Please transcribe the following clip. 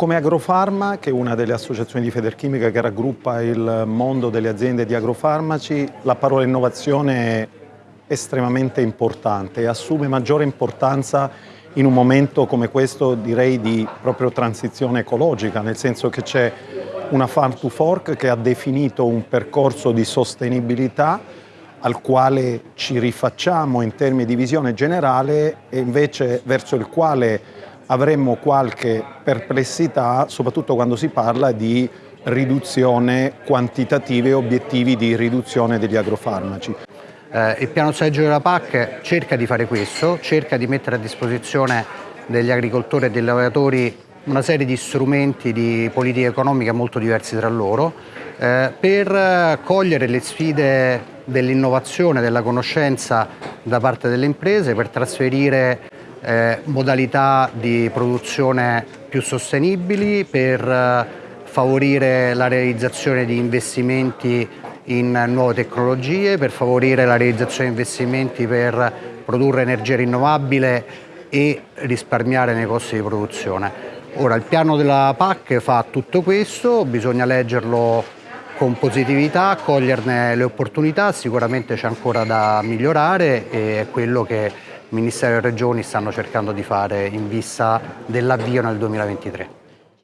Come Agrofarma, che è una delle associazioni di Federchimica che raggruppa il mondo delle aziende di agrofarmaci, la parola innovazione è estremamente importante e assume maggiore importanza in un momento come questo direi di proprio transizione ecologica, nel senso che c'è una Farm to Fork che ha definito un percorso di sostenibilità al quale ci rifacciamo in termini di visione generale e invece verso il quale avremmo qualche perplessità, soprattutto quando si parla di riduzione quantitativa e obiettivi di riduzione degli agrofarmaci. Eh, il piano strategico della PAC cerca di fare questo, cerca di mettere a disposizione degli agricoltori e dei lavoratori una serie di strumenti di politica economica molto diversi tra loro eh, per cogliere le sfide dell'innovazione, della conoscenza da parte delle imprese, per trasferire eh, modalità di produzione più sostenibili, per eh, favorire la realizzazione di investimenti in nuove tecnologie, per favorire la realizzazione di investimenti per produrre energia rinnovabile e risparmiare nei costi di produzione. Ora il piano della PAC fa tutto questo, bisogna leggerlo con positività, coglierne le opportunità, sicuramente c'è ancora da migliorare e è quello che Ministero e Regioni stanno cercando di fare in vista dell'avvio nel 2023.